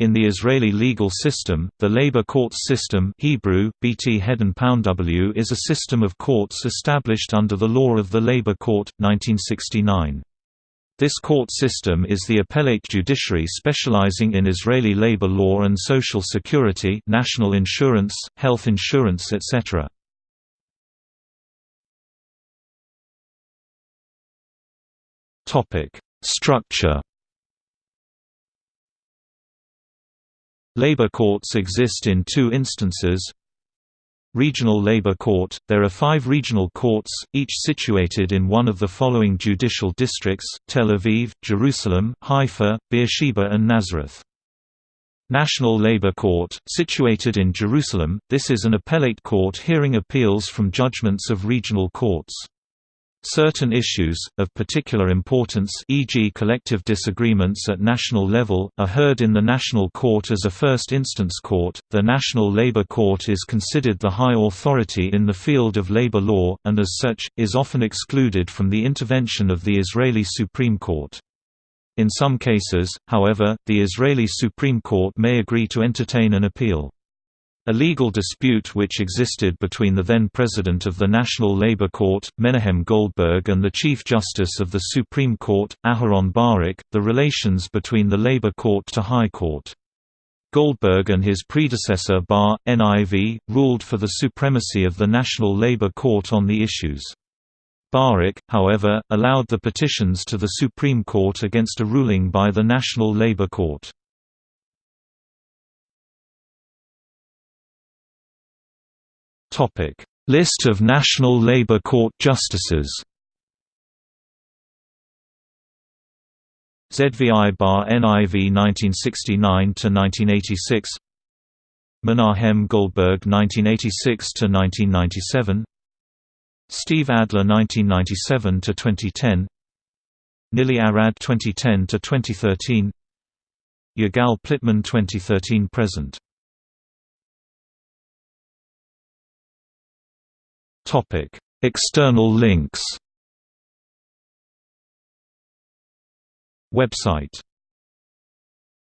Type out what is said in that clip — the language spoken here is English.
In the Israeli legal system, the labor courts system Hebrew, BT w is a system of courts established under the law of the Labor Court, 1969. This court system is the appellate judiciary specializing in Israeli labor law and social security national insurance, health insurance etc. Structure Labor courts exist in two instances Regional Labor Court – There are five regional courts, each situated in one of the following judicial districts, Tel Aviv, Jerusalem, Haifa, Beersheba and Nazareth. National Labor Court, situated in Jerusalem, this is an appellate court hearing appeals from judgments of regional courts. Certain issues, of particular importance e.g. collective disagreements at national level, are heard in the National Court as a first instance court. The National Labor Court is considered the high authority in the field of labor law, and as such, is often excluded from the intervention of the Israeli Supreme Court. In some cases, however, the Israeli Supreme Court may agree to entertain an appeal. A legal dispute which existed between the then President of the National Labor Court, Menahem Goldberg and the Chief Justice of the Supreme Court, Aharon Barak, the relations between the Labor Court to High Court. Goldberg and his predecessor Bar, NIV, ruled for the supremacy of the National Labor Court on the issues. Barak, however, allowed the petitions to the Supreme Court against a ruling by the National Labor Court. Topic: List of National Labor Court justices. ZVI Bar NIV 1969 to 1986. Menahem Goldberg 1986 to 1997. Steve Adler 1997 to 2010. Nili Arad 2010 to 2013. Yigal Plitman 2013 present. Topic: External links. Website